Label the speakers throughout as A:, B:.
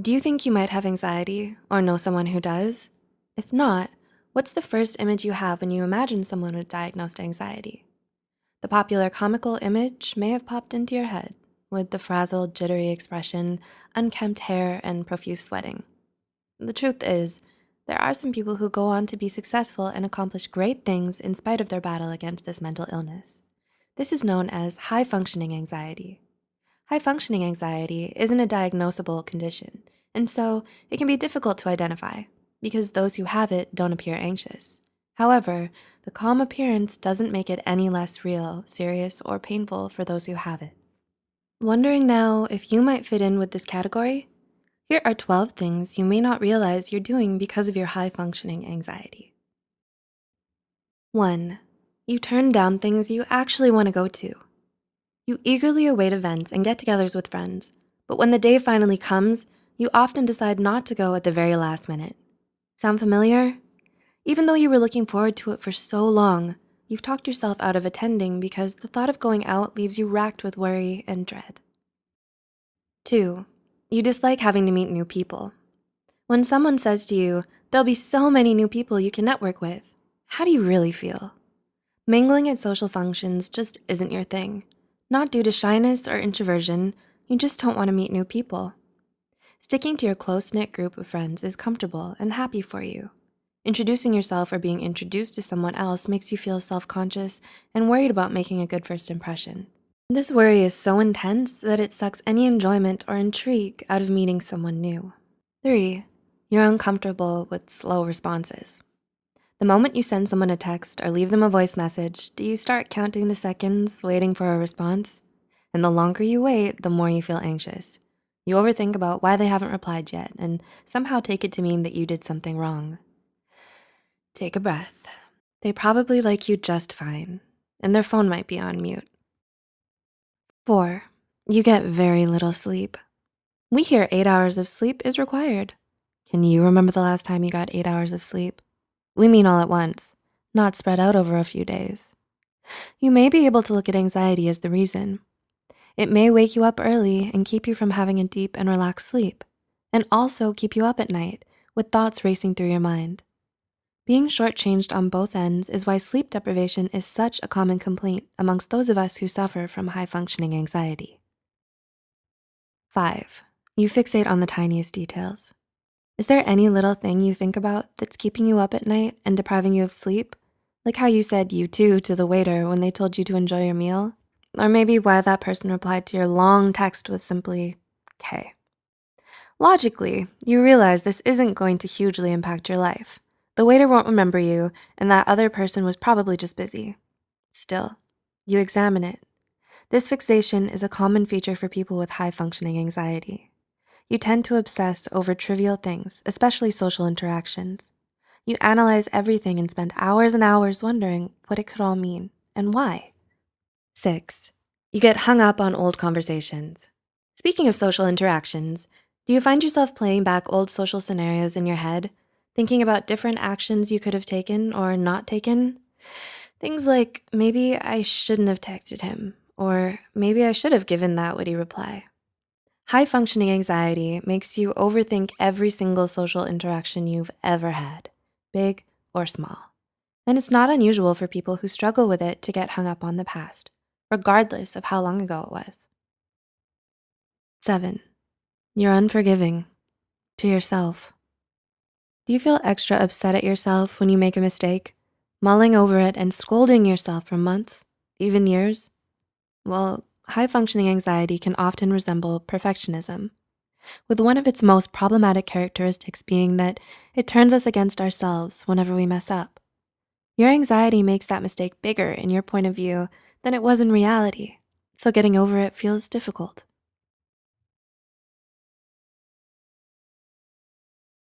A: Do you think you might have anxiety or know someone who does? If not, what's the first image you have when you imagine someone with diagnosed anxiety? The popular comical image may have popped into your head with the frazzled, jittery expression, unkempt hair, and profuse sweating. The truth is, there are some people who go on to be successful and accomplish great things in spite of their battle against this mental illness. This is known as high functioning anxiety. High functioning anxiety isn't a diagnosable condition, and so it can be difficult to identify because those who have it don't appear anxious. However, the calm appearance doesn't make it any less real, serious, or painful for those who have it. Wondering now if you might fit in with this category? Here are 12 things you may not realize you're doing because of your high functioning anxiety. One, you turn down things you actually wanna go to. You eagerly await events and get-togethers with friends, but when the day finally comes, you often decide not to go at the very last minute. Sound familiar? Even though you were looking forward to it for so long, you've talked yourself out of attending because the thought of going out leaves you racked with worry and dread. Two, you dislike having to meet new people. When someone says to you, there'll be so many new people you can network with, how do you really feel? Mingling at social functions just isn't your thing. Not due to shyness or introversion, you just don't wanna meet new people. Sticking to your close-knit group of friends is comfortable and happy for you. Introducing yourself or being introduced to someone else makes you feel self-conscious and worried about making a good first impression. This worry is so intense that it sucks any enjoyment or intrigue out of meeting someone new. Three, you're uncomfortable with slow responses. The moment you send someone a text or leave them a voice message, do you start counting the seconds waiting for a response? And the longer you wait, the more you feel anxious. You overthink about why they haven't replied yet and somehow take it to mean that you did something wrong. Take a breath. They probably like you just fine and their phone might be on mute. Four, you get very little sleep. We hear eight hours of sleep is required. Can you remember the last time you got eight hours of sleep? We mean all at once, not spread out over a few days. You may be able to look at anxiety as the reason. It may wake you up early and keep you from having a deep and relaxed sleep, and also keep you up at night with thoughts racing through your mind. Being shortchanged on both ends is why sleep deprivation is such a common complaint amongst those of us who suffer from high functioning anxiety. Five, you fixate on the tiniest details. Is there any little thing you think about that's keeping you up at night and depriving you of sleep? Like how you said you too to the waiter when they told you to enjoy your meal? Or maybe why that person replied to your long text with simply, "K." Logically, you realize this isn't going to hugely impact your life. The waiter won't remember you and that other person was probably just busy. Still, you examine it. This fixation is a common feature for people with high functioning anxiety. You tend to obsess over trivial things, especially social interactions. You analyze everything and spend hours and hours wondering what it could all mean and why. Six, you get hung up on old conversations. Speaking of social interactions, do you find yourself playing back old social scenarios in your head, thinking about different actions you could have taken or not taken? Things like, maybe I shouldn't have texted him, or maybe I should have given that witty reply. High functioning anxiety makes you overthink every single social interaction you've ever had, big or small. And it's not unusual for people who struggle with it to get hung up on the past, regardless of how long ago it was. Seven, you're unforgiving to yourself. Do you feel extra upset at yourself when you make a mistake, mulling over it and scolding yourself for months, even years? Well, high functioning anxiety can often resemble perfectionism, with one of its most problematic characteristics being that it turns us against ourselves whenever we mess up. Your anxiety makes that mistake bigger in your point of view than it was in reality, so getting over it feels difficult.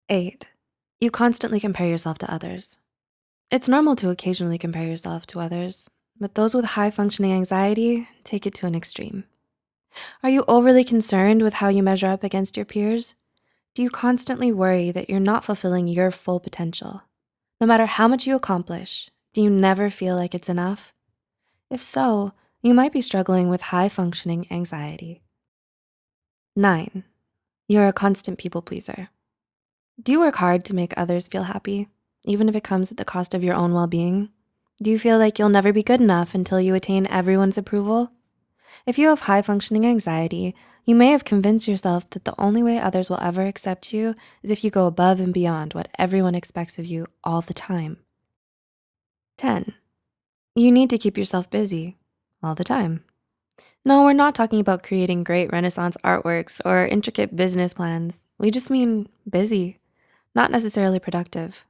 A: Eight, you constantly compare yourself to others. It's normal to occasionally compare yourself to others, but those with high functioning anxiety take it to an extreme. Are you overly concerned with how you measure up against your peers? Do you constantly worry that you're not fulfilling your full potential? No matter how much you accomplish, do you never feel like it's enough? If so, you might be struggling with high functioning anxiety. Nine, You're a constant people pleaser. Do you work hard to make others feel happy, even if it comes at the cost of your own well-being? Do you feel like you'll never be good enough until you attain everyone's approval? If you have high functioning anxiety, you may have convinced yourself that the only way others will ever accept you is if you go above and beyond what everyone expects of you all the time. 10, you need to keep yourself busy all the time. No, we're not talking about creating great Renaissance artworks or intricate business plans. We just mean busy, not necessarily productive.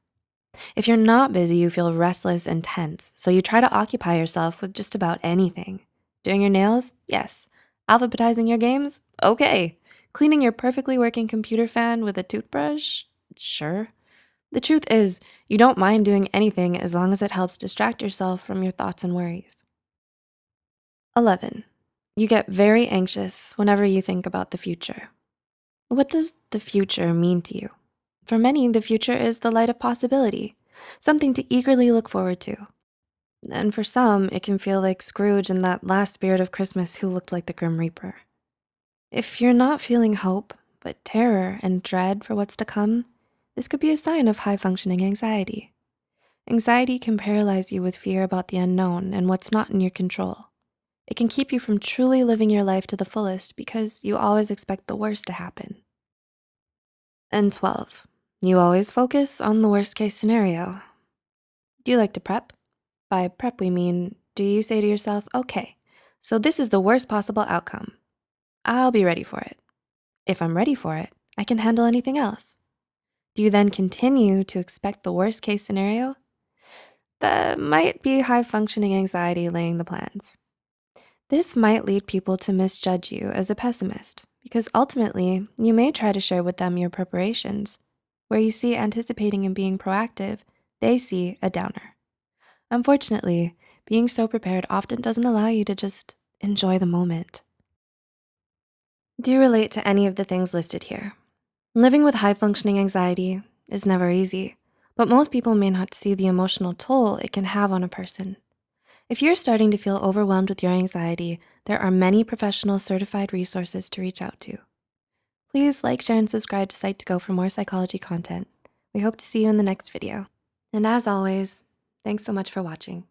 A: If you're not busy, you feel restless and tense, so you try to occupy yourself with just about anything. Doing your nails? Yes. Alphabetizing your games? Okay. Cleaning your perfectly working computer fan with a toothbrush? Sure. The truth is, you don't mind doing anything as long as it helps distract yourself from your thoughts and worries. 11, you get very anxious whenever you think about the future. What does the future mean to you? For many, the future is the light of possibility, something to eagerly look forward to. And for some, it can feel like Scrooge in that last spirit of Christmas who looked like the Grim Reaper. If you're not feeling hope, but terror and dread for what's to come, this could be a sign of high functioning anxiety. Anxiety can paralyze you with fear about the unknown and what's not in your control. It can keep you from truly living your life to the fullest because you always expect the worst to happen. And 12, you always focus on the worst case scenario. Do you like to prep? By prep, we mean, do you say to yourself, okay, so this is the worst possible outcome. I'll be ready for it. If I'm ready for it, I can handle anything else. Do you then continue to expect the worst case scenario? That might be high functioning anxiety laying the plans. This might lead people to misjudge you as a pessimist because ultimately you may try to share with them your preparations. Where you see anticipating and being proactive, they see a downer. Unfortunately, being so prepared often doesn't allow you to just enjoy the moment. Do you relate to any of the things listed here? Living with high functioning anxiety is never easy, but most people may not see the emotional toll it can have on a person. If you're starting to feel overwhelmed with your anxiety, there are many professional certified resources to reach out to. Please like, share, and subscribe to Psych2Go for more psychology content. We hope to see you in the next video. And as always, Thanks so much for watching.